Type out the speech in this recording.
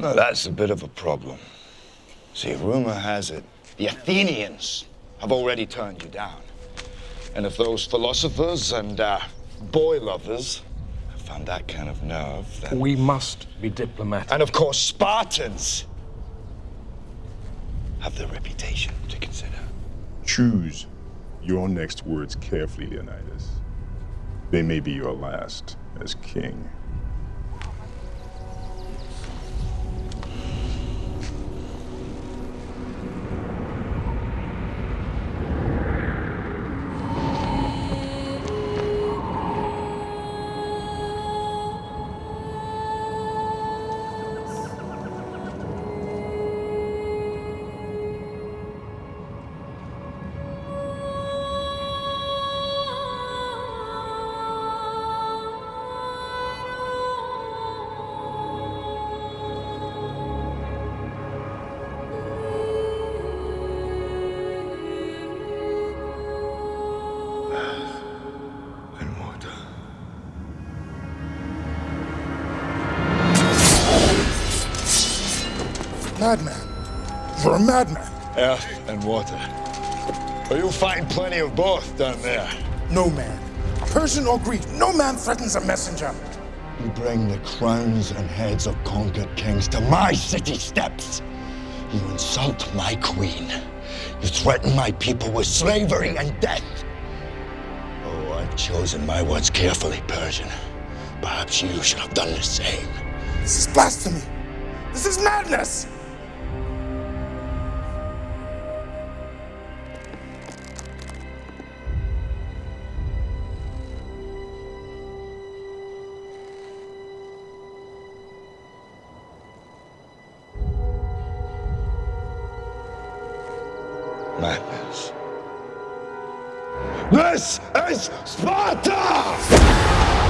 Now that's a bit of a problem. See, rumor has it, the Athenians have already turned you down. And if those philosophers and uh, boy lovers have found that kind of nerve, then... We must be diplomatic. And of course, Spartans have their reputation to consider. Choose your next words carefully, Leonidas. They may be your last as king. Madman. You're a madman. Earth and water. Well, you'll find plenty of both down there. No man. Persian or Greek, no man threatens a messenger. You bring the crowns and heads of conquered kings to my city steps. You insult my queen. You threaten my people with slavery and death. Oh, I've chosen my words carefully, Persian. Perhaps you should have done the same. This is blasphemy. This is madness. Madness. This is Sparta!